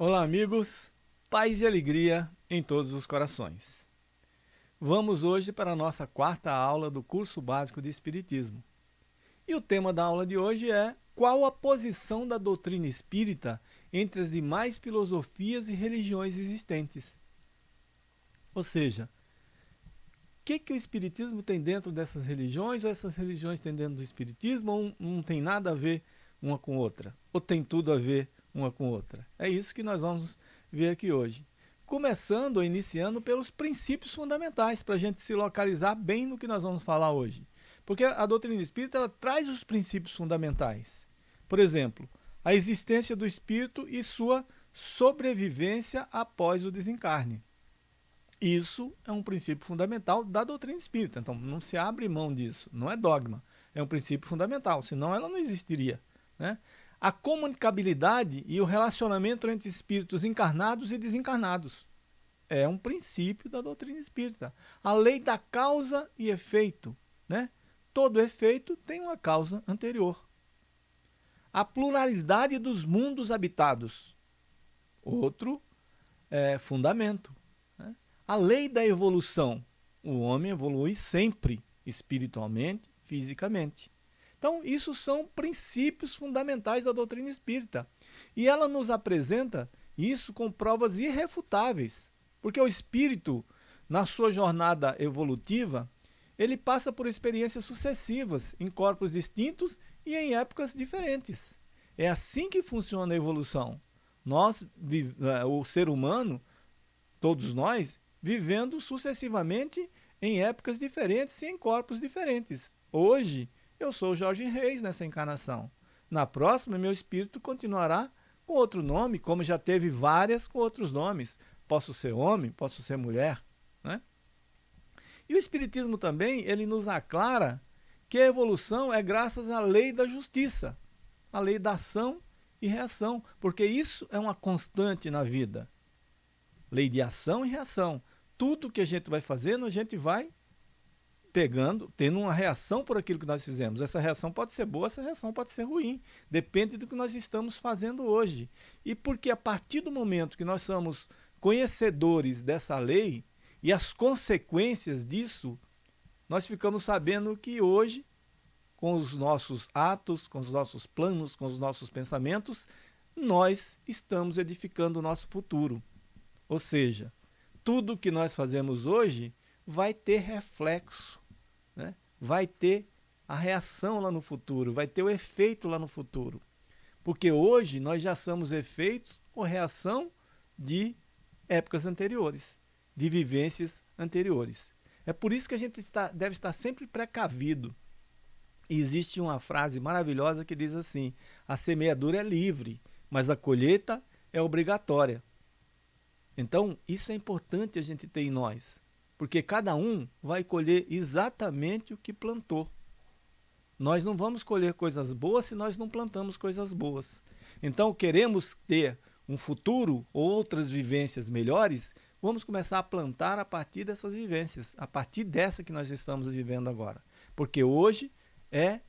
Olá, amigos. Paz e alegria em todos os corações. Vamos hoje para a nossa quarta aula do curso básico de Espiritismo. E o tema da aula de hoje é qual a posição da doutrina espírita entre as demais filosofias e religiões existentes. Ou seja, o que, que o Espiritismo tem dentro dessas religiões, ou essas religiões têm dentro do Espiritismo, ou não tem nada a ver uma com outra, ou tem tudo a ver uma com outra. É isso que nós vamos ver aqui hoje. Começando iniciando pelos princípios fundamentais, para a gente se localizar bem no que nós vamos falar hoje. Porque a doutrina espírita ela traz os princípios fundamentais. Por exemplo, a existência do espírito e sua sobrevivência após o desencarne. Isso é um princípio fundamental da doutrina espírita, então não se abre mão disso, não é dogma, é um princípio fundamental, senão ela não existiria. Né? a comunicabilidade e o relacionamento entre espíritos encarnados e desencarnados. É um princípio da doutrina espírita. A lei da causa e efeito. Né? Todo efeito tem uma causa anterior. A pluralidade dos mundos habitados. Outro é, fundamento. Né? A lei da evolução. O homem evolui sempre, espiritualmente, fisicamente. Então, isso são princípios fundamentais da doutrina espírita. E ela nos apresenta isso com provas irrefutáveis, porque o espírito, na sua jornada evolutiva, ele passa por experiências sucessivas em corpos distintos e em épocas diferentes. É assim que funciona a evolução. Nós, eh, o ser humano, todos nós, vivendo sucessivamente em épocas diferentes e em corpos diferentes. Hoje, eu sou Jorge Reis nessa encarnação. Na próxima, meu espírito continuará com outro nome, como já teve várias com outros nomes. Posso ser homem, posso ser mulher. Né? E o Espiritismo também, ele nos aclara que a evolução é graças à lei da justiça, a lei da ação e reação, porque isso é uma constante na vida. Lei de ação e reação. Tudo que a gente vai fazendo, a gente vai pegando, tendo uma reação por aquilo que nós fizemos. Essa reação pode ser boa, essa reação pode ser ruim. Depende do que nós estamos fazendo hoje. E porque a partir do momento que nós somos conhecedores dessa lei e as consequências disso, nós ficamos sabendo que hoje, com os nossos atos, com os nossos planos, com os nossos pensamentos, nós estamos edificando o nosso futuro. Ou seja, tudo que nós fazemos hoje vai ter reflexo, né? vai ter a reação lá no futuro, vai ter o efeito lá no futuro. Porque hoje nós já somos efeitos ou reação de épocas anteriores, de vivências anteriores. É por isso que a gente está, deve estar sempre precavido. E existe uma frase maravilhosa que diz assim, a semeadura é livre, mas a colheita é obrigatória. Então, isso é importante a gente ter em nós porque cada um vai colher exatamente o que plantou. Nós não vamos colher coisas boas se nós não plantamos coisas boas. Então, queremos ter um futuro, outras vivências melhores, vamos começar a plantar a partir dessas vivências, a partir dessa que nós estamos vivendo agora. Porque hoje é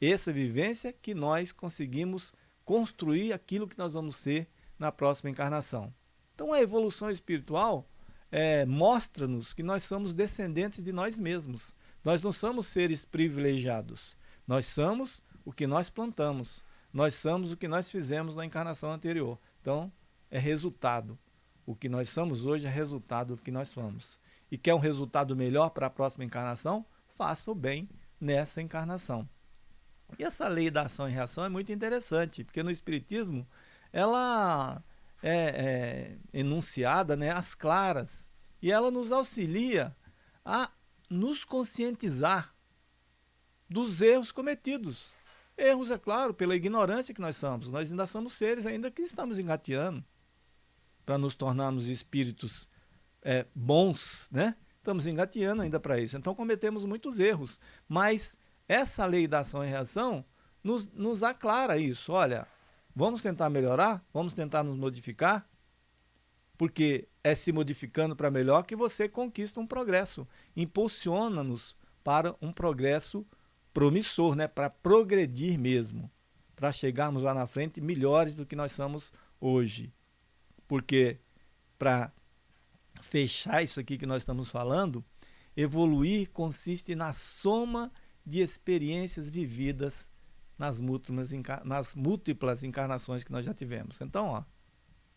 essa vivência que nós conseguimos construir aquilo que nós vamos ser na próxima encarnação. Então, a evolução espiritual é, mostra-nos que nós somos descendentes de nós mesmos. Nós não somos seres privilegiados. Nós somos o que nós plantamos. Nós somos o que nós fizemos na encarnação anterior. Então, é resultado. O que nós somos hoje é resultado do que nós fomos. E quer um resultado melhor para a próxima encarnação? Faça o bem nessa encarnação. E essa lei da ação e reação é muito interessante, porque no Espiritismo ela é, é, enunciada né, às claras e ela nos auxilia a nos conscientizar dos erros cometidos. Erros, é claro, pela ignorância que nós somos. Nós ainda somos seres ainda que estamos engateando para nos tornarmos espíritos é, bons, né? Estamos engateando ainda para isso. Então cometemos muitos erros. Mas essa lei da ação e reação nos, nos aclara isso. Olha, vamos tentar melhorar, vamos tentar nos modificar, porque é se modificando para melhor que você conquista um progresso. Impulsiona-nos para um progresso promissor, né? para progredir mesmo, para chegarmos lá na frente melhores do que nós somos hoje. Porque para fechar isso aqui que nós estamos falando, evoluir consiste na soma de experiências vividas nas múltiplas, nas múltiplas encarnações que nós já tivemos. Então, ó,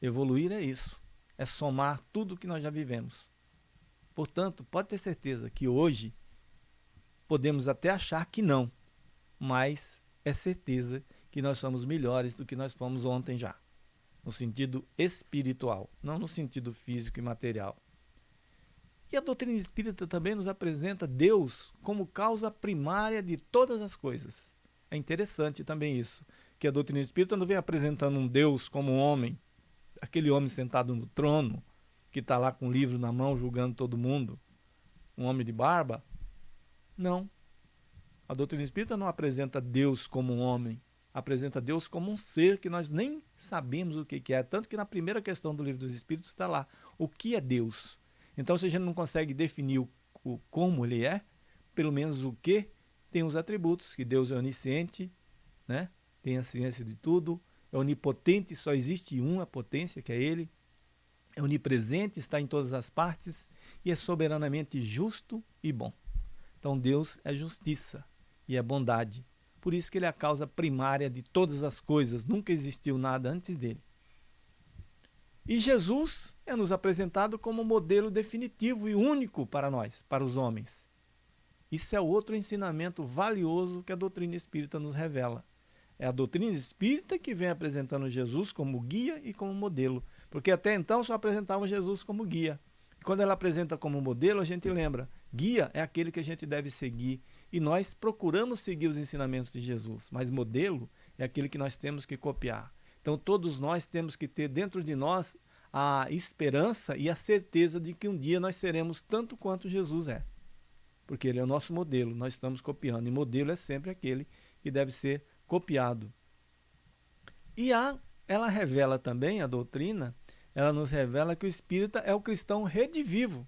evoluir é isso, é somar tudo que nós já vivemos. Portanto, pode ter certeza que hoje podemos até achar que não, mas é certeza que nós somos melhores do que nós fomos ontem já, no sentido espiritual, não no sentido físico e material. E a doutrina espírita também nos apresenta Deus como causa primária de todas as coisas. É interessante também isso, que a doutrina espírita não vem apresentando um Deus como um homem, aquele homem sentado no trono, que está lá com o livro na mão julgando todo mundo, um homem de barba. Não. A doutrina espírita não apresenta Deus como um homem, apresenta Deus como um ser que nós nem sabemos o que é. Tanto que na primeira questão do livro dos Espíritos está lá: o que é Deus? Então, se a gente não consegue definir o, o como ele é, pelo menos o que, tem os atributos, que Deus é onisciente, né? tem a ciência de tudo, é onipotente, só existe uma potência, que é ele, é onipresente, está em todas as partes e é soberanamente justo e bom. Então Deus é justiça e é bondade. Por isso que ele é a causa primária de todas as coisas, nunca existiu nada antes dele. E Jesus é nos apresentado como modelo definitivo e único para nós, para os homens. Isso é outro ensinamento valioso que a doutrina espírita nos revela. É a doutrina espírita que vem apresentando Jesus como guia e como modelo, porque até então só apresentava Jesus como guia. Quando ela apresenta como modelo, a gente lembra, guia é aquele que a gente deve seguir, e nós procuramos seguir os ensinamentos de Jesus, mas modelo é aquele que nós temos que copiar. Então todos nós temos que ter dentro de nós a esperança e a certeza de que um dia nós seremos tanto quanto Jesus é. Porque ele é o nosso modelo, nós estamos copiando. E modelo é sempre aquele que deve ser copiado. E a, ela revela também, a doutrina, ela nos revela que o espírita é o cristão redivivo.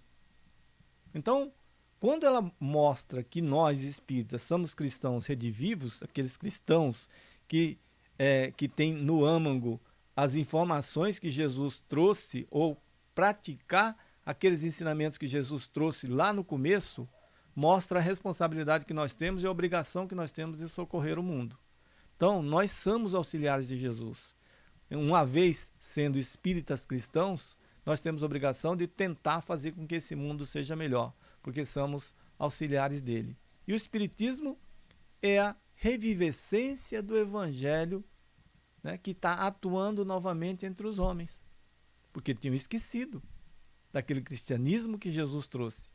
Então, quando ela mostra que nós espíritas somos cristãos redivivos, aqueles cristãos que é, que tem no âmago as informações que Jesus trouxe ou praticar aqueles ensinamentos que Jesus trouxe lá no começo, mostra a responsabilidade que nós temos e a obrigação que nós temos de socorrer o mundo. Então, nós somos auxiliares de Jesus. Uma vez sendo espíritas cristãos, nós temos a obrigação de tentar fazer com que esse mundo seja melhor, porque somos auxiliares dele. E o espiritismo é a revivescência do evangelho né, que está atuando novamente entre os homens, porque tinham esquecido daquele cristianismo que Jesus trouxe.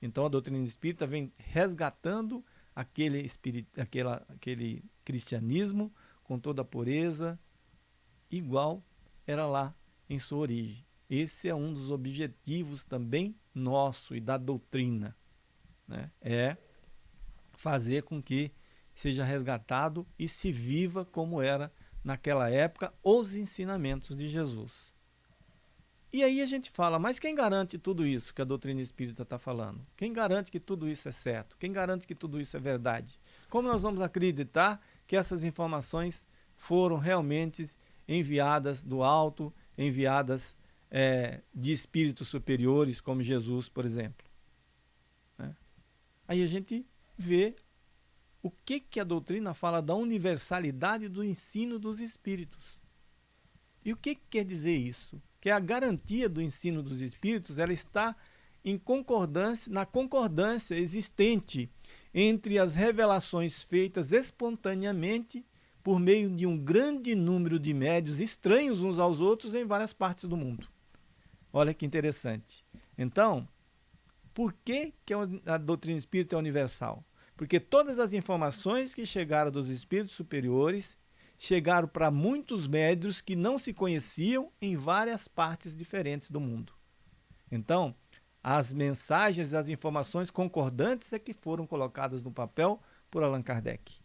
Então a doutrina espírita vem resgatando aquele, espirit, aquela, aquele cristianismo com toda a pureza, igual era lá em sua origem. Esse é um dos objetivos também nosso e da doutrina. Né? É fazer com que seja resgatado e se viva como era naquela época os ensinamentos de Jesus. E aí a gente fala, mas quem garante tudo isso que a doutrina espírita está falando? Quem garante que tudo isso é certo? Quem garante que tudo isso é verdade? Como nós vamos acreditar que essas informações foram realmente enviadas do alto, enviadas é, de espíritos superiores, como Jesus, por exemplo? Né? Aí a gente vê o que, que a doutrina fala da universalidade do ensino dos espíritos. E o que, que quer dizer isso? Que a garantia do ensino dos espíritos ela está em concordância, na concordância existente entre as revelações feitas espontaneamente por meio de um grande número de médios estranhos uns aos outros em várias partes do mundo. Olha que interessante. Então, por que, que a doutrina espírita é universal? Porque todas as informações que chegaram dos espíritos superiores chegaram para muitos médios que não se conheciam em várias partes diferentes do mundo. Então, as mensagens, as informações concordantes é que foram colocadas no papel por Allan Kardec.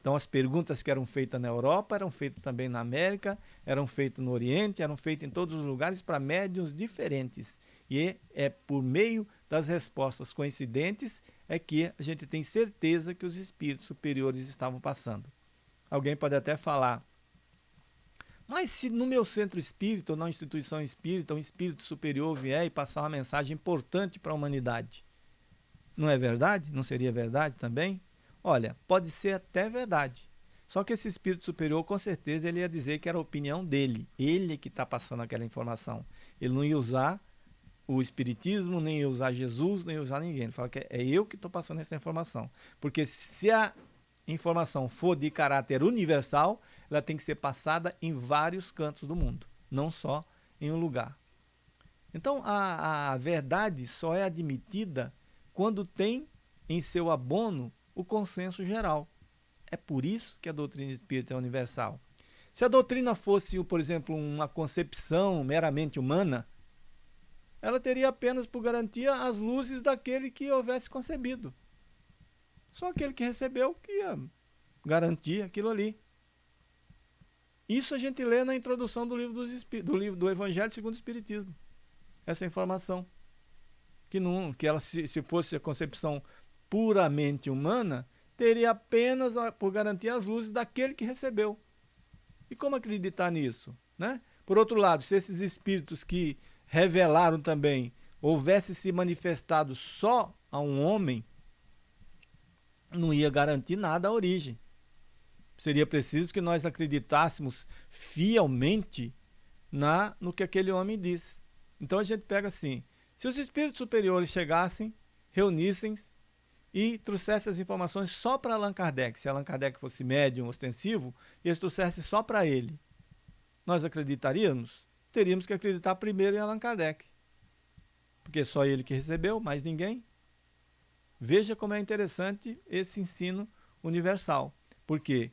Então as perguntas que eram feitas na Europa eram feitas também na América, eram feitas no Oriente, eram feitas em todos os lugares para médiums diferentes. E é por meio das respostas coincidentes é que a gente tem certeza que os espíritos superiores estavam passando. Alguém pode até falar, mas se no meu centro espírita ou na instituição espírita um espírito superior vier e passar uma mensagem importante para a humanidade, não é verdade? Não seria verdade também? Olha, pode ser até verdade. Só que esse espírito superior, com certeza, ele ia dizer que era a opinião dele. Ele que está passando aquela informação. Ele não ia usar o espiritismo, nem ia usar Jesus, nem ia usar ninguém. Ele fala que é eu que estou passando essa informação. Porque se a informação for de caráter universal, ela tem que ser passada em vários cantos do mundo, não só em um lugar. Então, a, a verdade só é admitida quando tem em seu abono o consenso geral. É por isso que a doutrina espírita é universal. Se a doutrina fosse, por exemplo, uma concepção meramente humana, ela teria apenas por garantia as luzes daquele que houvesse concebido. Só aquele que recebeu que ia garantir aquilo ali. Isso a gente lê na introdução do livro, dos do, livro do Evangelho segundo o Espiritismo. Essa informação. Que, não, que ela, se, se fosse a concepção puramente humana, teria apenas por garantia as luzes daquele que recebeu. E como acreditar nisso? Né? Por outro lado, se esses espíritos que revelaram também houvesse se manifestado só a um homem, não ia garantir nada à origem. Seria preciso que nós acreditássemos fielmente na no que aquele homem disse. Então a gente pega assim, se os espíritos superiores chegassem, reunissem e trouxessem as informações só para Allan Kardec, se Allan Kardec fosse médium ostensivo, e eles trouxessem só para ele, nós acreditaríamos? Teríamos que acreditar primeiro em Allan Kardec. Porque só ele que recebeu, mais ninguém. Veja como é interessante esse ensino universal. Porque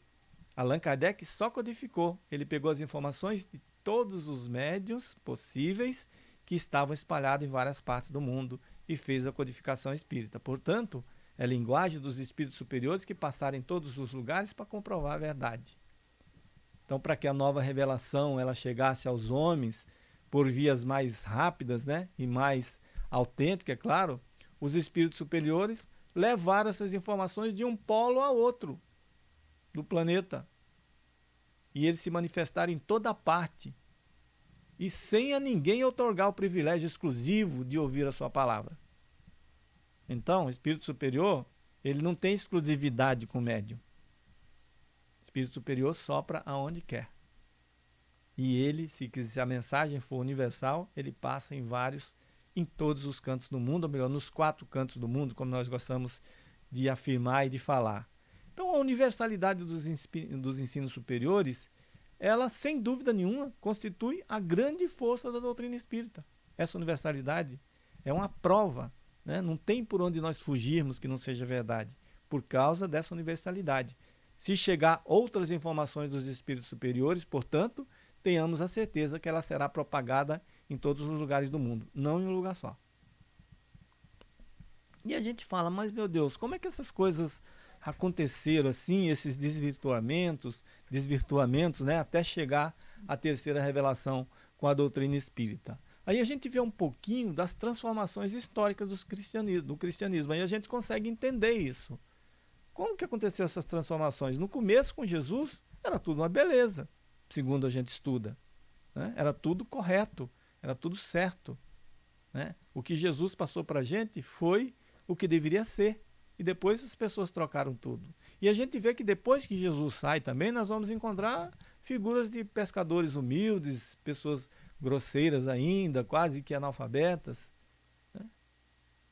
Allan Kardec só codificou. Ele pegou as informações de todos os médios possíveis que estavam espalhados em várias partes do mundo e fez a codificação espírita. Portanto, é linguagem dos espíritos superiores que passaram em todos os lugares para comprovar a verdade. Então, para que a nova revelação ela chegasse aos homens por vias mais rápidas né, e mais autênticas, é claro, os espíritos superiores levaram essas informações de um polo a outro do planeta. E eles se manifestaram em toda parte. E sem a ninguém otorgar o privilégio exclusivo de ouvir a sua palavra. Então, o espírito superior, ele não tem exclusividade com o médium. O espírito superior sopra aonde quer. E ele, se, a mensagem for universal, ele passa em vários em todos os cantos do mundo, ou melhor, nos quatro cantos do mundo, como nós gostamos de afirmar e de falar. Então, a universalidade dos, dos ensinos superiores, ela, sem dúvida nenhuma, constitui a grande força da doutrina espírita. Essa universalidade é uma prova, né? não tem por onde nós fugirmos que não seja verdade, por causa dessa universalidade. Se chegar outras informações dos espíritos superiores, portanto, tenhamos a certeza que ela será propagada em todos os lugares do mundo, não em um lugar só. E a gente fala, mas meu Deus, como é que essas coisas aconteceram assim, esses desvirtuamentos, desvirtuamentos, né, até chegar à terceira revelação com a doutrina espírita. Aí a gente vê um pouquinho das transformações históricas do cristianismo, do cristianismo, aí a gente consegue entender isso. Como que aconteceu essas transformações? No começo com Jesus era tudo uma beleza, segundo a gente estuda. Né? Era tudo correto, era tudo certo. Né? O que Jesus passou para a gente foi o que deveria ser. E depois as pessoas trocaram tudo. E a gente vê que depois que Jesus sai também, nós vamos encontrar figuras de pescadores humildes, pessoas grosseiras ainda, quase que analfabetas. Né?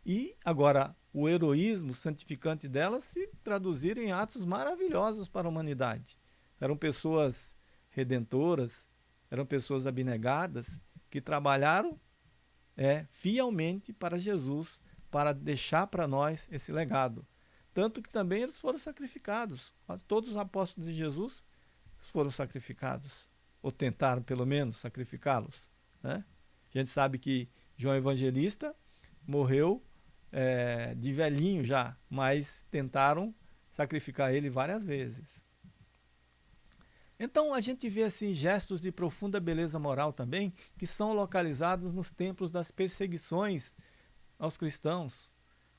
E agora o heroísmo santificante delas se traduzir em atos maravilhosos para a humanidade. Eram pessoas redentoras, eram pessoas abnegadas que trabalharam é, fielmente para Jesus, para deixar para nós esse legado. Tanto que também eles foram sacrificados. Todos os apóstolos de Jesus foram sacrificados, ou tentaram pelo menos sacrificá-los. Né? A gente sabe que João Evangelista morreu é, de velhinho já, mas tentaram sacrificar ele várias vezes. Então a gente vê assim gestos de profunda beleza moral também, que são localizados nos tempos das perseguições aos cristãos.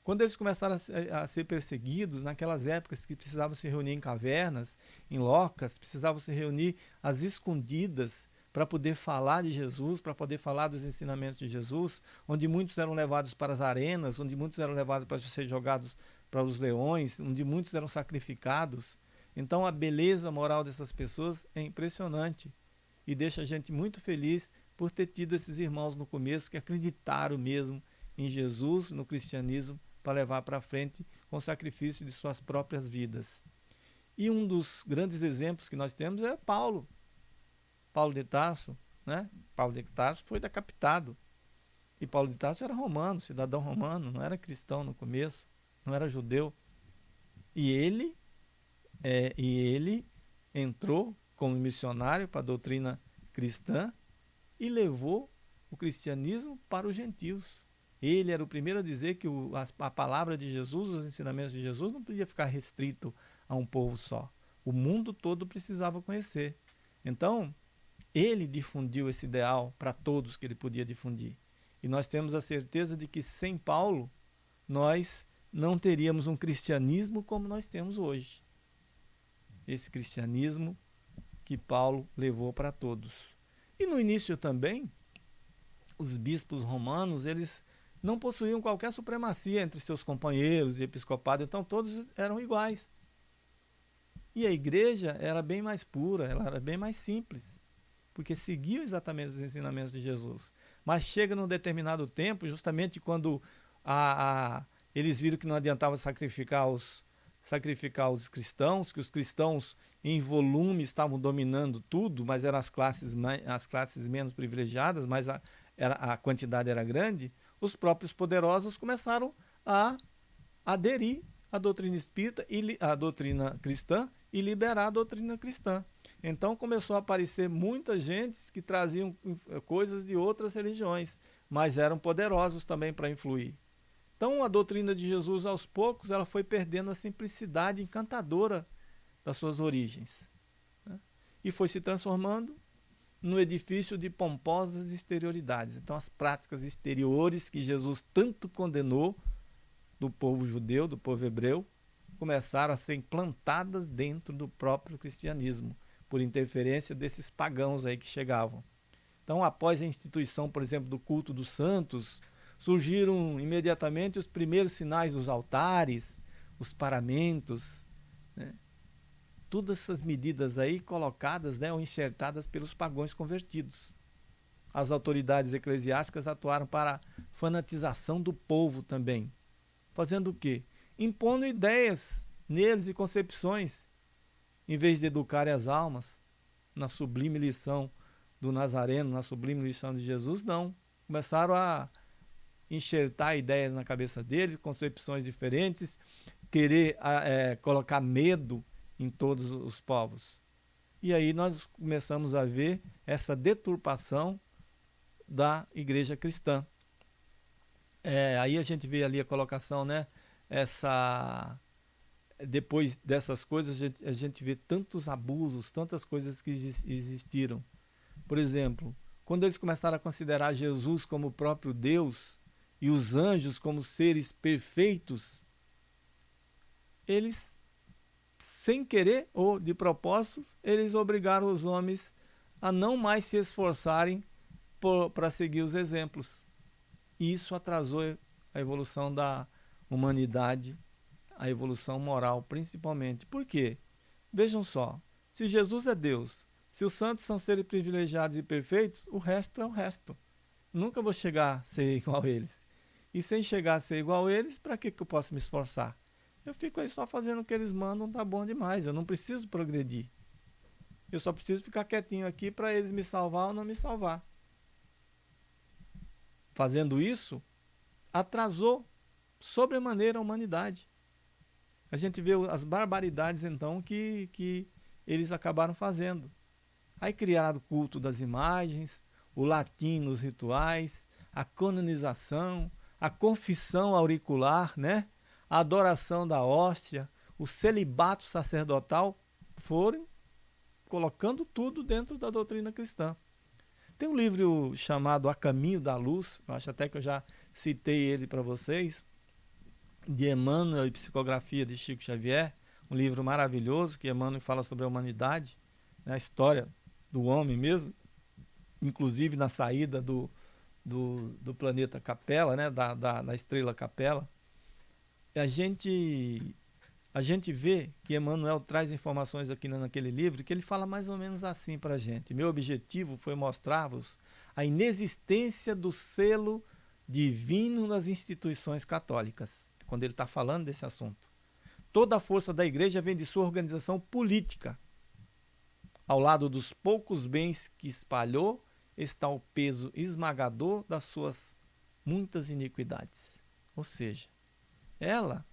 Quando eles começaram a, ser perseguidos, naquelas épocas que precisavam se reunir em cavernas, em locas, precisavam se reunir às escondidas para poder falar de Jesus, para poder falar dos ensinamentos de Jesus, onde muitos eram levados para as arenas, onde muitos eram levados para ser jogados para os leões, onde muitos eram sacrificados. Então a beleza moral dessas pessoas é impressionante e deixa a gente muito feliz por ter tido esses irmãos no começo que acreditaram mesmo em Jesus, no cristianismo, para levar para frente com sacrifício de suas próprias vidas. E um dos grandes exemplos que nós temos é Paulo. Paulo de Tarso, né? Paulo de Tarso foi decapitado. E Paulo de Tarso era romano, cidadão romano, não era cristão no começo, não era judeu. E ele é, e ele entrou como missionário para a doutrina cristã e levou o cristianismo para os gentios. Ele era o primeiro a dizer que o, a, a, palavra de Jesus, os ensinamentos de Jesus, não podia ficar restrito a um povo só. O mundo todo precisava conhecer. Então, ele difundiu esse ideal para todos que ele podia difundir. E nós temos a certeza de que sem Paulo, nós não teríamos um cristianismo como nós temos hoje esse cristianismo que Paulo levou para todos. E no início também, os bispos romanos, eles não possuíam qualquer supremacia entre seus companheiros de episcopado, então todos eram iguais. E a igreja era bem mais pura, ela era bem mais simples, porque seguiu exatamente os ensinamentos de Jesus. Mas chega num determinado tempo, justamente quando a, a, eles viram que não adiantava sacrificar os, sacrificar os cristãos, que os cristãos em volume estavam dominando tudo, mas eram as classes, as classes menos privilegiadas, mas a, era, a quantidade era grande, os próprios poderosos começaram a aderir à doutrina espírita e à doutrina cristã e liberar a doutrina cristã. Então começou a aparecer muita gente que traziam eh, coisas de outras religiões, mas eram poderosos também para influir. Então a doutrina de Jesus aos poucos ela foi perdendo a simplicidade encantadora das suas origens né? e foi se transformando no edifício de pomposas exterioridades. Então as práticas exteriores que Jesus tanto condenou do povo judeu, do povo hebreu, começaram a ser implantadas dentro do próprio cristianismo, por interferência desses pagãos aí que chegavam. Então, após a instituição, por exemplo, do culto dos santos, surgiram imediatamente os primeiros sinais dos altares, os paramentos? Todas essas medidas aí colocadas né, ou enxertadas pelos pagões convertidos. As autoridades eclesiásticas atuaram para a fanatização do povo também. Fazendo o quê? Impondo ideias neles e concepções, em vez de educar as almas na sublime lição do Nazareno, na sublime lição de Jesus, não. Começaram a enxertar ideias na cabeça deles, concepções diferentes, querer é, colocar medo em todos os povos. E aí nós começamos a ver essa deturpação da igreja cristã. É, aí a gente vê ali a colocação, né? Essa depois dessas coisas a gente, a gente vê tantos abusos, tantas coisas que existiram. Por exemplo, quando eles começaram a considerar Jesus como o próprio Deus, e os anjos como seres perfeitos, eles, sem querer ou de propósito, eles obrigaram os homens a não mais se esforçarem para seguir os exemplos. E isso atrasou a evolução da humanidade, a evolução moral, principalmente. Por quê? Vejam só, se Jesus é Deus, se os santos são seres privilegiados e perfeitos, o resto é o resto. Nunca vou chegar a ser igual a eles. E sem chegar a ser igual a eles, para que, que eu posso me esforçar? Eu fico aí só fazendo o que eles mandam, tá bom demais. Eu não preciso progredir. Eu só preciso ficar quietinho aqui para eles me salvar ou não me salvar. Fazendo isso, atrasou sobremaneira a humanidade. A gente vê as barbaridades então que, que eles acabaram fazendo. Aí criaram o culto das imagens, o latim nos rituais, a canonização, a confissão auricular, né? A adoração da hóstia, o celibato sacerdotal foram colocando tudo dentro da doutrina cristã. Tem um livro chamado A Caminho da Luz, acho até que eu já citei ele para vocês, de Emmanuel e Psicografia de Chico Xavier, um livro maravilhoso que Emmanuel fala sobre a humanidade, né, a história do homem mesmo, inclusive na saída do, do, do planeta Capela, né, da, da, da estrela Capela. A gente a gente vê que Emmanuel traz informações aqui naquele livro que ele fala mais ou menos assim para a gente. Meu objetivo foi mostrar-vos a inexistência do selo divino nas instituições católicas, quando ele está falando desse assunto. Toda a força da igreja vem de sua organização política. Ao lado dos poucos bens que espalhou, está o peso esmagador das suas muitas iniquidades. Ou seja, ela,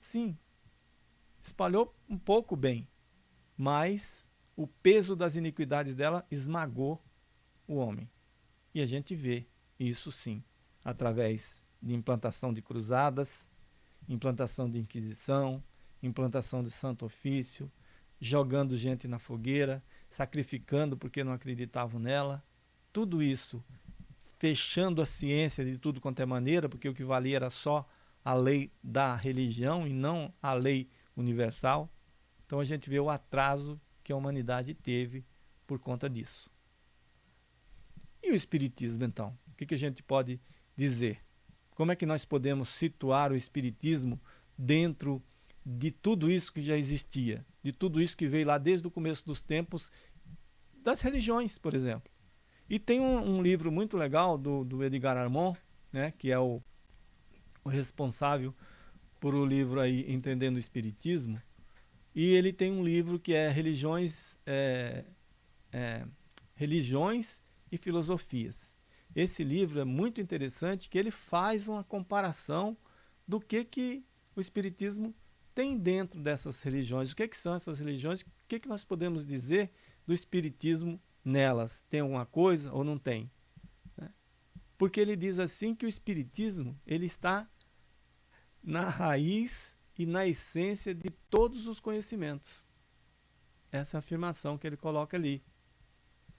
sim, espalhou um pouco bem, mas o peso das iniquidades dela esmagou o homem. E a gente vê isso sim, através de implantação de cruzadas, implantação de inquisição, implantação de santo ofício, jogando gente na fogueira, sacrificando porque não acreditavam nela. Tudo isso fechando a ciência de tudo quanto é maneira, porque o que valia era só a lei da religião e não a lei universal. Então a gente vê o atraso que a humanidade teve por conta disso. E o Espiritismo, então? O que, que a gente pode dizer? Como é que nós podemos situar o Espiritismo dentro de tudo isso que já existia, de tudo isso que veio lá desde o começo dos tempos, das religiões, por exemplo? E tem um, um livro muito legal do, do Edgar Armand, né, que é o, o responsável por o livro aí Entendendo o Espiritismo, e ele tem um livro que é Religiões, é, é, Religiões e Filosofias. Esse livro é muito interessante, que ele faz uma comparação do que, que o Espiritismo tem dentro dessas religiões. O que, que são essas religiões? O que, que nós podemos dizer do Espiritismo nelas? Tem alguma coisa ou não tem? Porque ele diz assim que o Espiritismo ele está na raiz e na essência de todos os conhecimentos. Essa é a afirmação que ele coloca ali.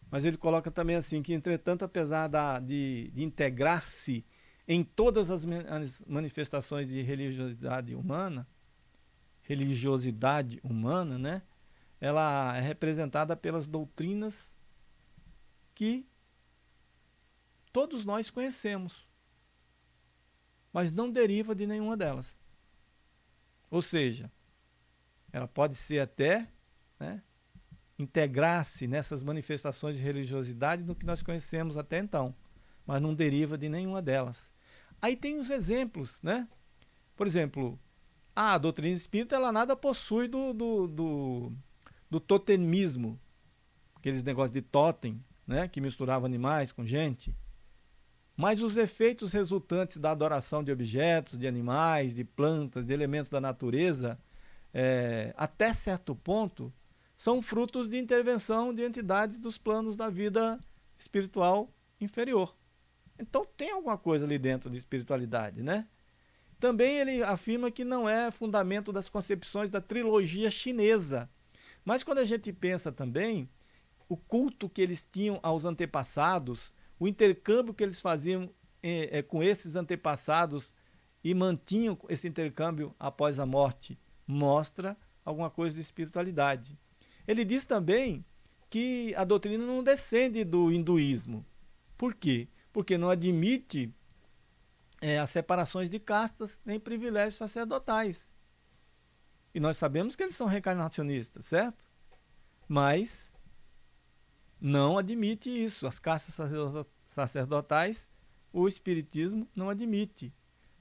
Mas ele coloca também assim, que entretanto, apesar da, de, de integrar-se em todas as manifestações de religiosidade humana, religiosidade humana, né? ela é representada pelas doutrinas que todos nós conhecemos mas não deriva de nenhuma delas. Ou seja, ela pode ser até né, integrar-se nessas manifestações de religiosidade do que nós conhecemos até então, mas não deriva de nenhuma delas. Aí tem os exemplos, né? Por exemplo, a doutrina espírita ela nada possui do, do, do, do totemismo, aqueles negócios de totem, né? que misturava animais com gente. Mas os efeitos resultantes da adoração de objetos, de animais, de plantas, de elementos da natureza, é, até certo ponto, são frutos de intervenção de entidades dos planos da vida espiritual inferior. Então tem alguma coisa ali dentro de espiritualidade, né? Também ele afirma que não é fundamento das concepções da trilogia chinesa. Mas quando a gente pensa também, o culto que eles tinham aos antepassados, o intercâmbio que eles faziam é, é, com esses antepassados e mantinham esse intercâmbio após a morte, mostra alguma coisa de espiritualidade. Ele diz também que a doutrina não descende do hinduísmo. Por quê? Porque não admite é, as separações de castas nem privilégios sacerdotais. E nós sabemos que eles são reencarnacionistas, certo? Mas não admite isso. As castas sacerdotais, o Espiritismo não admite.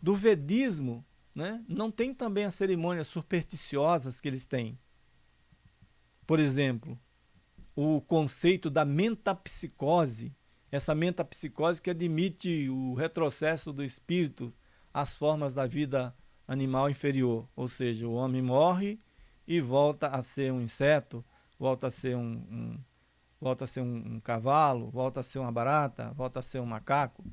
Do Vedismo, né, não tem também as cerimônias supersticiosas que eles têm. Por exemplo, o conceito da metapsicose, essa metapsicose que admite o retrocesso do espírito às formas da vida animal inferior, ou seja, o homem morre e volta a ser um inseto, volta a ser um, um volta a ser um, um cavalo, volta a ser uma barata, volta a ser um macaco.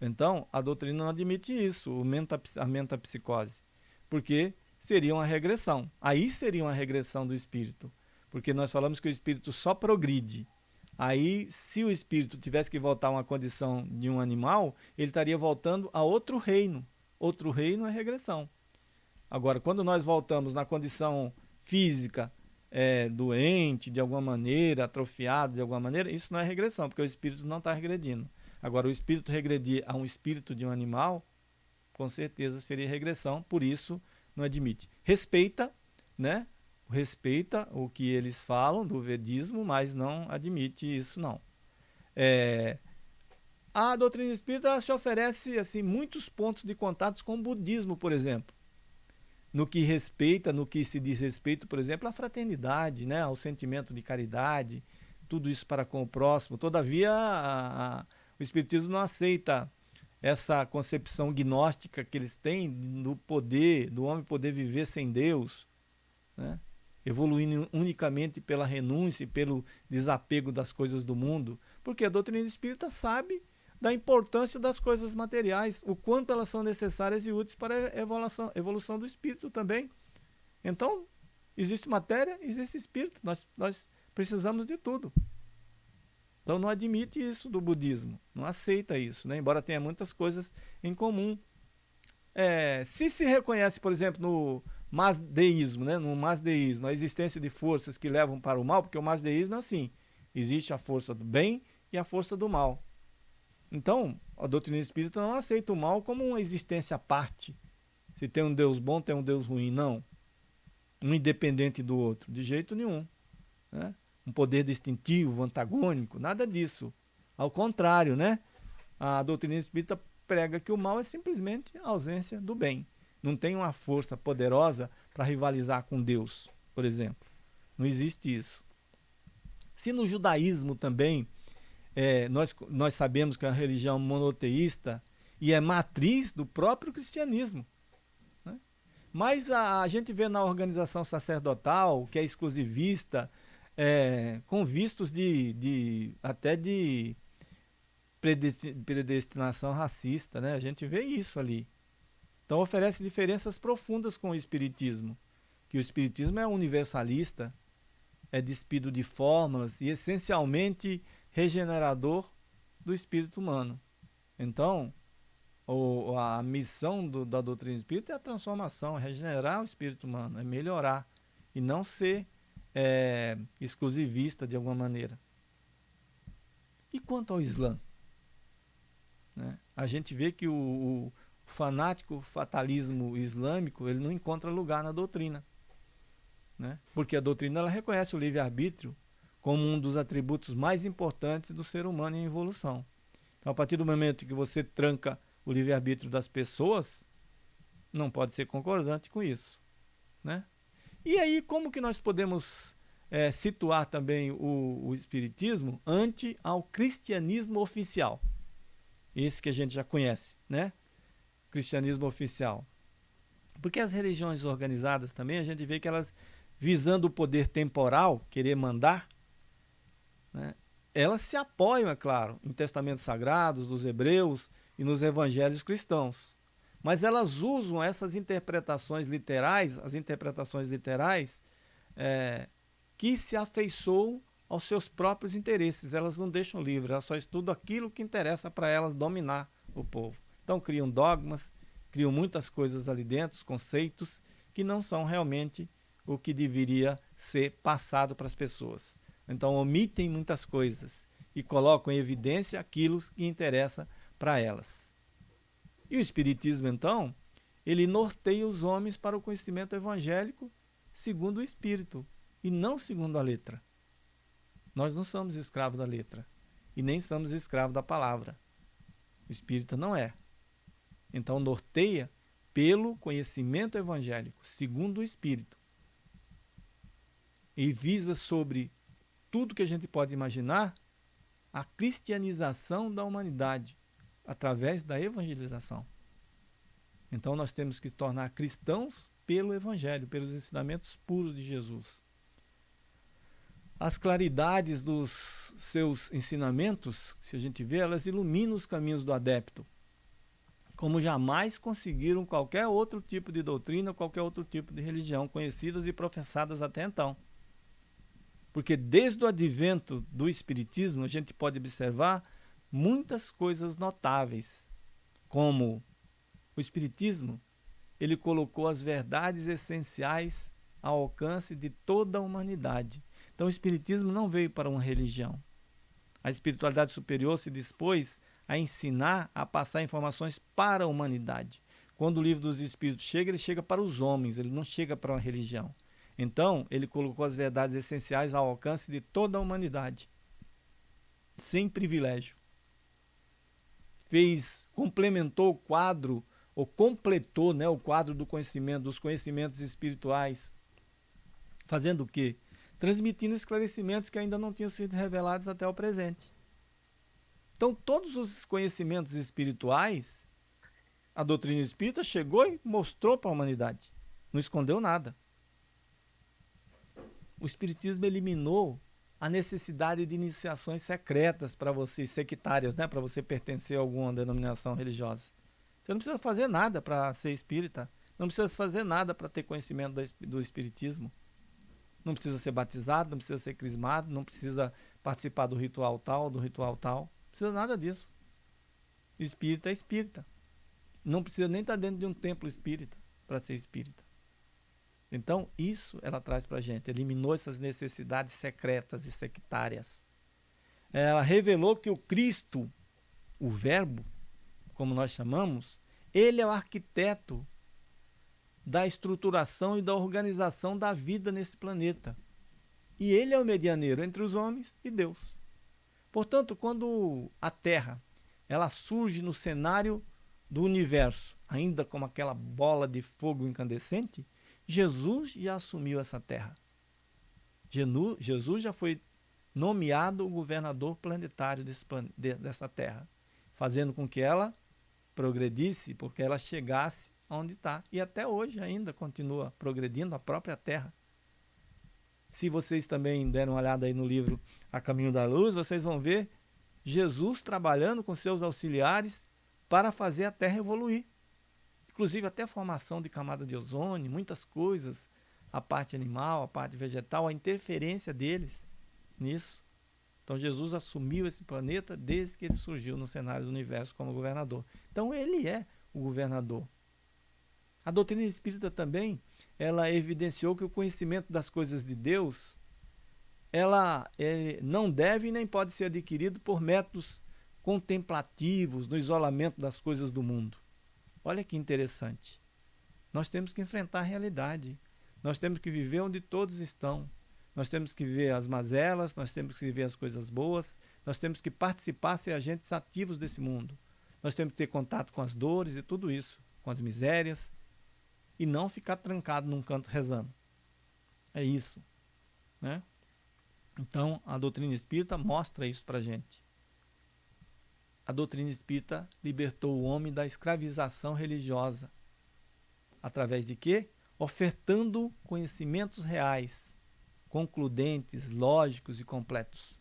Então, a doutrina não admite isso, menta, a mentapsicose, porque seria uma regressão. Aí seria uma regressão do espírito, Porque nós falamos que o espírito só progride. Aí, se o espírito tivesse que voltar a uma condição de um animal, ele estaria voltando a outro reino. Outro reino é regressão. Agora, quando nós voltamos na condição física, é, doente de alguma maneira, atrofiado de alguma maneira, isso não é regressão, porque o espírito não está regredindo. Agora, o espírito regredir a um espírito de um animal, com certeza seria regressão, por isso não admite. Respeita, né? respeita o que eles falam do vedismo, mas não admite isso não. É, a doutrina espírita se oferece assim muitos pontos de contatos com o budismo, por exemplo. No que respeita, no que se diz respeito, por exemplo, à fraternidade, né, ao sentimento de caridade, tudo isso para com o próximo. Todavia, a, a, o espiritismo não aceita essa concepção gnóstica que eles têm do poder, do homem poder viver sem Deus, né? evoluindo unicamente pela renúncia e pelo desapego das coisas do mundo, porque a doutrina espírita sabe da importância das coisas materiais, o quanto elas são necessárias e úteis para a evolução, evolução do espírito também. Então, existe matéria, existe espírito, nós, nós precisamos de tudo. Então não admite isso do budismo, não aceita isso, né? embora tenha muitas coisas em comum. É, se se reconhece, por exemplo, no, masdeísmo, né? no masdeísmo, a existência de forças que levam para o mal, porque o masdeísmo é assim, existe a força do bem e a força do mal. Então, a doutrina espírita não aceita o mal como uma existência à parte. Se tem um Deus bom, tem um Deus ruim. Não. Um independente do outro. De jeito nenhum. Né? Um poder distintivo, antagônico, nada disso. Ao contrário, né? a doutrina espírita prega que o mal é simplesmente a ausência do bem não tem uma força poderosa para rivalizar com Deus, por exemplo. Não existe isso. Se no judaísmo também é, nós, nós sabemos que é uma religião monoteísta e é matriz do próprio cristianismo. Né? Mas a, a, gente vê na organização sacerdotal, que é exclusivista, é, com vistos de, de até de predestinação racista, né? a gente vê isso ali. Então oferece diferenças profundas com o Espiritismo, que o Espiritismo é universalista, é despido de fórmulas e essencialmente regenerador do espírito humano. Então, o, a missão do, da doutrina espírita é a transformação, é regenerar o espírito humano, é melhorar e não ser é, exclusivista de alguma maneira. E quanto ao Islã? Né? A gente vê que o, o fanático fatalismo islâmico ele não encontra lugar na doutrina. Né? Porque a doutrina ela reconhece o livre-arbítrio como um dos atributos mais importantes do ser humano em evolução. Então, a partir do momento que você tranca o livre-arbítrio das pessoas, não pode ser concordante com isso. Né? E aí, como que nós podemos é, situar também o, o Espiritismo ante ao cristianismo oficial? Esse que a gente já conhece, né? cristianismo oficial. Porque as religiões organizadas também, a gente vê que elas, visando o poder temporal, querer mandar, né, elas se apoiam, é claro, em testamentos sagrados dos hebreus e nos evangelhos cristãos. Mas elas usam essas interpretações literais, as interpretações literais, é, que se afeiçoam aos seus próprios interesses. Elas não deixam livre, elas só estudam aquilo que interessa para elas dominar o povo. Então criam dogmas, criam muitas coisas ali dentro, conceitos que não são realmente o que deveria ser passado para as pessoas. Então omitem muitas coisas e colocam em evidência aquilo que interessa para elas. E o Espiritismo, então, ele norteia os homens para o conhecimento evangélico segundo o Espírito e não segundo a letra. Nós não somos escravos da letra e nem somos escravos da palavra. O Espírito não é. Então norteia pelo conhecimento evangélico, segundo o Espírito. E visa sobre tudo que a gente pode imaginar a cristianização da humanidade através da evangelização. Então nós temos que tornar cristãos pelo evangelho, pelos ensinamentos puros de Jesus. As claridades dos seus ensinamentos, se a gente vê, elas iluminam os caminhos do adepto como jamais conseguiram qualquer outro tipo de doutrina, qualquer outro tipo de religião conhecidas e professadas até então. Porque desde o advento do Espiritismo, a gente pode observar muitas coisas notáveis, como o Espiritismo, ele colocou as verdades essenciais ao alcance de toda a humanidade. Então, o Espiritismo não veio para uma religião. A espiritualidade superior se dispôs a ensinar, a passar informações para a humanidade. Quando o livro dos Espíritos chega, ele chega para os homens, ele não chega para uma religião. Então, ele colocou as verdades essenciais ao alcance de toda a humanidade, sem privilégio. Fez, complementou o quadro, ou completou né, o quadro do conhecimento, dos conhecimentos espirituais, fazendo o quê? Transmitindo esclarecimentos que ainda não tinham sido revelados até o presente. Então, todos os conhecimentos espirituais, a doutrina espírita chegou e mostrou para a humanidade. Não escondeu nada o Espiritismo eliminou a necessidade de iniciações secretas para você, sectárias, né? para você pertencer a alguma denominação religiosa. Você não precisa fazer nada para ser espírita. Não precisa fazer nada para ter conhecimento do Espiritismo. Não precisa ser batizado, não precisa ser crismado, não precisa participar do ritual tal, do ritual tal. Não precisa nada disso. Espírita é espírita. Não precisa nem estar dentro de um templo espírita para ser espírita. Então, isso ela traz para a gente. Eliminou essas necessidades secretas e sectárias. Ela revelou que o Cristo, o Verbo, como nós chamamos, ele é o arquiteto da estruturação e da organização da vida nesse planeta. E ele é o medianeiro entre os homens e Deus. Portanto, quando a Terra ela surge no cenário do universo, ainda como aquela bola de fogo incandescente, Jesus já assumiu essa terra. Jesus já foi nomeado o governador planetário dessa terra, fazendo com que ela progredisse, porque ela chegasse onde está. E até hoje ainda continua progredindo a própria terra. Se vocês também deram uma olhada aí no livro A Caminho da Luz, vocês vão ver Jesus trabalhando com seus auxiliares para fazer a terra evoluir inclusive até a formação de camada de ozônio, muitas coisas, a parte animal, a parte vegetal, a interferência deles nisso. Então Jesus assumiu esse planeta desde que ele surgiu no cenário do universo como governador. Então ele é o governador. A doutrina espírita também, ela evidenciou que o conhecimento das coisas de Deus, ela é, não deve nem pode ser adquirido por métodos contemplativos, no isolamento das coisas do mundo. Olha que interessante. Nós temos que enfrentar a realidade. Nós temos que viver onde todos estão. Nós temos que viver as mazelas, nós temos que viver as coisas boas, nós temos que participar, ser agentes ativos desse mundo. Nós temos que ter contato com as dores e tudo isso, com as misérias, e não ficar trancado num canto rezando. É isso. Né? Então, a doutrina espírita mostra isso para gente a doutrina espírita libertou o homem da escravização religiosa. Através de quê? Ofertando conhecimentos reais, concludentes, lógicos e completos.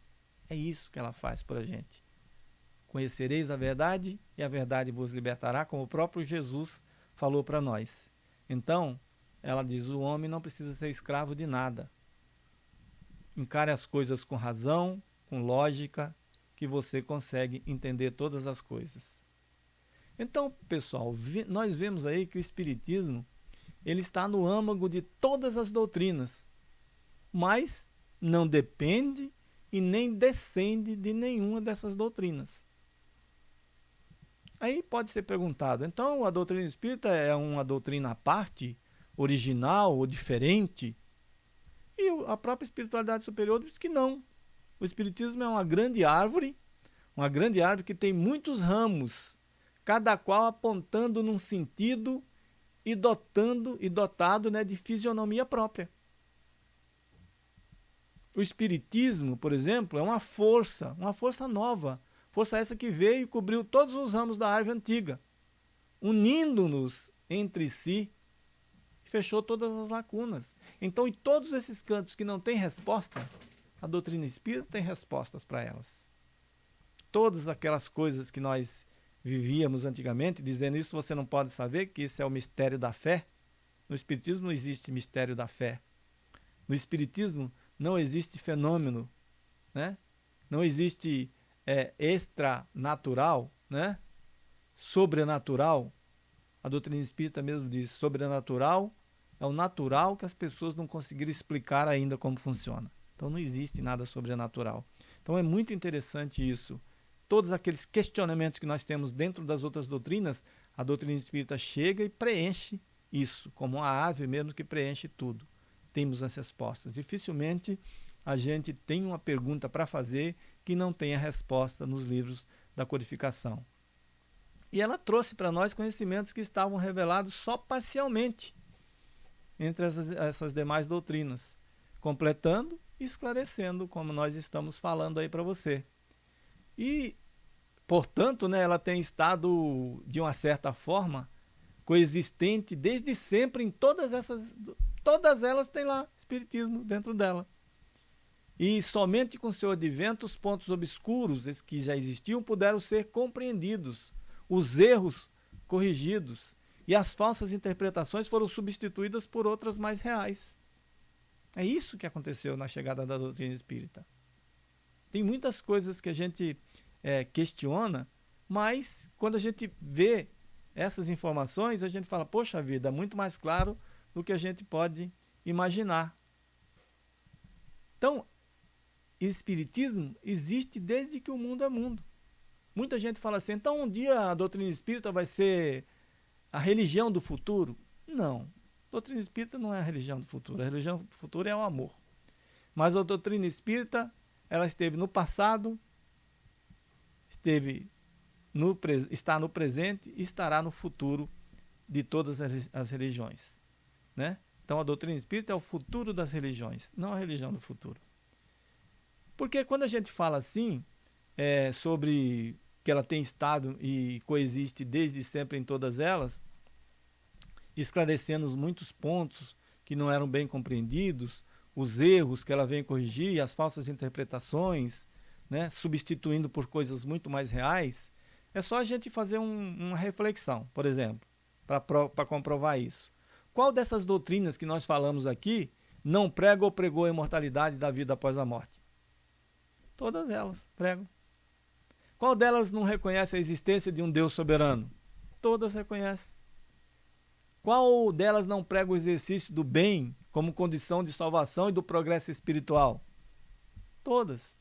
É isso que ela faz por a gente. Conhecereis a verdade e a verdade vos libertará, como o próprio Jesus falou para nós. Então, ela diz: o homem não precisa ser escravo de nada. Encare as coisas com razão, com lógica que você consegue entender todas as coisas. Então, pessoal, nós vemos aí que o Espiritismo ele está no âmago de todas as doutrinas, mas não depende e nem descende de nenhuma dessas doutrinas. Aí pode ser perguntado, então a doutrina espírita é uma doutrina à parte, original ou diferente? E a própria espiritualidade superior diz que não, o Espiritismo é uma grande árvore, uma grande árvore que tem muitos ramos, cada qual apontando num sentido e dotando e dotado né, de fisionomia própria. O Espiritismo, por exemplo, é uma força, uma força nova. Força essa que veio e cobriu todos os ramos da árvore antiga, unindo-nos entre si, fechou todas as lacunas. Então, em todos esses cantos que não têm resposta, a doutrina espírita tem respostas para elas. Todas aquelas coisas que nós vivíamos antigamente, dizendo isso você não pode saber, que isso é o mistério da fé. No Espiritismo não existe mistério da fé. No Espiritismo não existe fenômeno, né? não existe é, extranatural, né? sobrenatural. A doutrina espírita mesmo diz sobrenatural é o natural que as pessoas não conseguiram explicar ainda como funciona. Então não existe nada sobrenatural. Então é muito interessante isso. Todos aqueles questionamentos que nós temos dentro das outras doutrinas, a doutrina espírita chega e preenche isso, como a ave mesmo que preenche tudo. Temos as respostas. Dificilmente a gente tem uma pergunta para fazer que não tenha resposta nos livros da codificação. E ela trouxe para nós conhecimentos que estavam revelados só parcialmente entre essas, essas demais doutrinas, completando esclarecendo, como nós estamos falando aí para você. E, portanto, né, ela tem estado, de uma certa forma, coexistente desde sempre em todas essas. Todas elas têm lá Espiritismo dentro dela. E somente com seu advento os pontos obscuros que já existiam puderam ser compreendidos, os erros corrigidos e as falsas interpretações foram substituídas por outras mais reais. É isso que aconteceu na chegada da doutrina espírita. Tem muitas coisas que a gente é, questiona, mas quando a gente vê essas informações, a gente fala, poxa vida, é muito mais claro do que a gente pode imaginar. Então, espiritismo existe desde que o mundo é mundo. Muita gente fala assim, então um dia a doutrina espírita vai ser a religião do futuro? Não. Doutrina espírita não é a religião do futuro. A religião do futuro é o amor. Mas a doutrina espírita, ela esteve no passado, esteve no, está no presente e estará no futuro de todas as religiões. Né? Então a doutrina espírita é o futuro das religiões, não a religião do futuro. Porque quando a gente fala assim, é, sobre que ela tem estado e coexiste desde sempre em todas elas, esclarecendo muitos pontos que não eram bem compreendidos, os erros que ela vem corrigir, as falsas interpretações, né, substituindo por coisas muito mais reais, é só a gente fazer um, uma reflexão, por exemplo, para comprovar isso. Qual dessas doutrinas que nós falamos aqui não prega ou pregou a imortalidade da vida após a morte? Todas elas pregam. Qual delas não reconhece a existência de um Deus soberano? Todas reconhecem. Qual delas não prega o exercício do bem como condição de salvação e do progresso espiritual? Todas.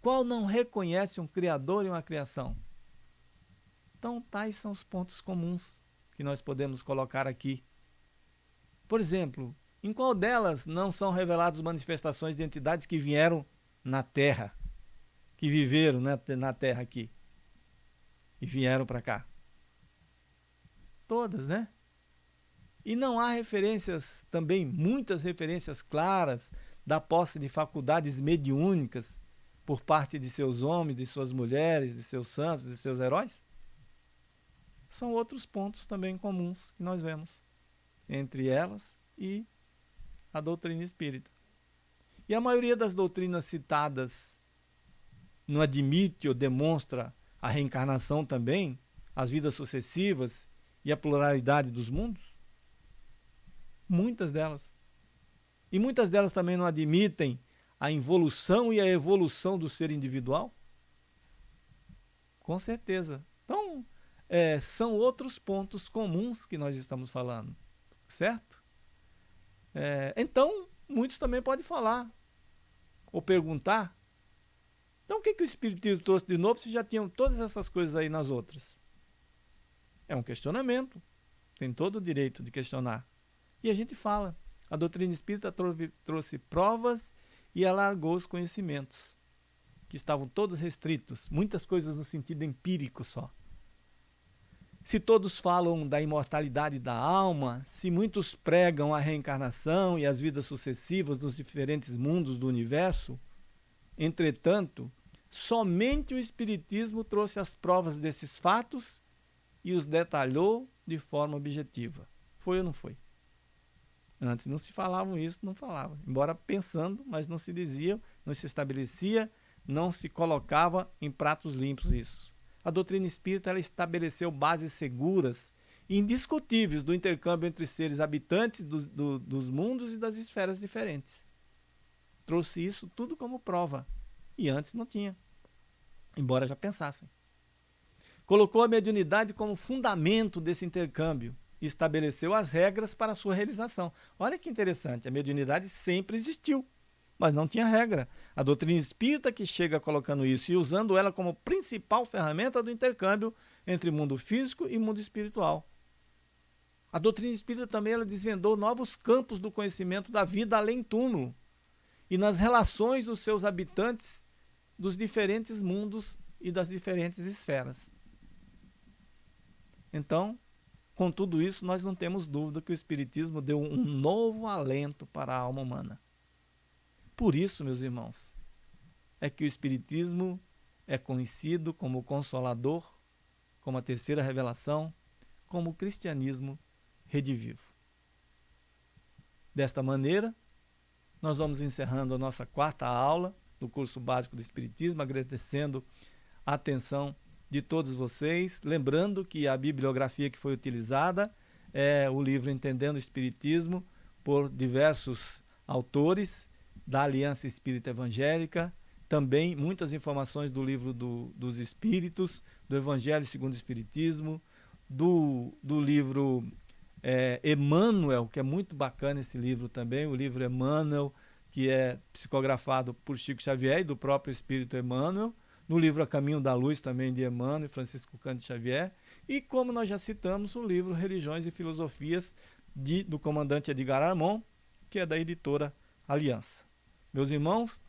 Qual não reconhece um Criador e uma criação? Então, tais são os pontos comuns que nós podemos colocar aqui. Por exemplo, em qual delas não são reveladas manifestações de entidades que vieram na Terra? que viveram na terra aqui e vieram para cá. Todas, né? E não há referências, também muitas referências claras da posse de faculdades mediúnicas por parte de seus homens, de suas mulheres, de seus santos, de seus heróis? São outros pontos também comuns que nós vemos entre elas e a doutrina espírita. E a maioria das doutrinas citadas não admite ou demonstra a reencarnação também, as vidas sucessivas e a pluralidade dos mundos? Muitas delas. E muitas delas também não admitem a involução e a evolução do ser individual? Com certeza. Então, é, são outros pontos comuns que nós estamos falando, certo? É, então, muitos também podem falar ou perguntar então o que, que o Espiritismo trouxe de novo se já tinham todas essas coisas aí nas outras? É um questionamento. Tem todo o direito de questionar. E a gente fala. A doutrina espírita trouxe provas e alargou os conhecimentos, que estavam todos restritos, muitas coisas no sentido empírico só. Se todos falam da imortalidade da alma, se muitos pregam a reencarnação e as vidas sucessivas nos diferentes mundos do universo, entretanto, Somente o Espiritismo trouxe as provas desses fatos e os detalhou de forma objetiva. Foi ou não foi? Antes não se falavam isso, não falavam. Embora pensando, mas não se dizia, não se estabelecia, não se colocava em pratos limpos isso. A doutrina espírita ela estabeleceu bases seguras e indiscutíveis do intercâmbio entre seres habitantes do, do, dos mundos e das esferas diferentes. trouxe isso tudo como prova. E antes não tinha, embora já pensassem. Colocou a mediunidade como fundamento desse intercâmbio e estabeleceu as regras para sua realização. Olha que interessante, a mediunidade sempre existiu, mas não tinha regra. A doutrina espírita que chega colocando isso e usando ela como principal ferramenta do intercâmbio entre mundo físico e mundo espiritual. A doutrina espírita também ela desvendou novos campos do conhecimento da vida além túmulo e nas relações dos seus habitantes dos diferentes mundos e das diferentes esferas. Então, com tudo isso, nós não temos dúvida que o Espiritismo deu um novo alento para a alma humana. Por isso, meus irmãos, é que o Espiritismo é conhecido como o Consolador, como a terceira revelação, como o cristianismo redivivo. Desta maneira, nós vamos encerrando a nossa quarta aula do curso básico do Espiritismo, agradecendo a atenção de todos vocês. Lembrando que a bibliografia que foi utilizada é o livro Entendendo o Espiritismo, por diversos autores da Aliança Espírita Evangélica. Também muitas informações do livro do, dos Espíritos, do Evangelho segundo o Espiritismo, do, do livro é, Emmanuel, que é muito bacana esse livro também, o livro Emmanuel, que é psicografado por Chico Xavier e do próprio Espírito Emmanuel, no livro A Caminho da Luz também de Emmanuel e Francisco Cândido Xavier, e como nós já citamos, o livro Religiões e Filosofias de, do comandante Edgar Armon, que é da editora Aliança. Meus irmãos,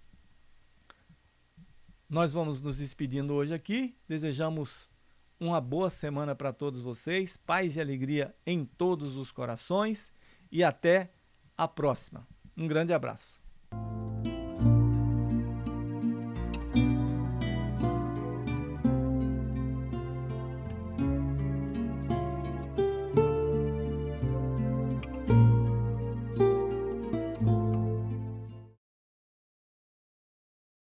nós vamos nos despedindo hoje aqui, desejamos uma boa semana para todos vocês, paz e alegria em todos os corações e até a próxima. Um grande abraço.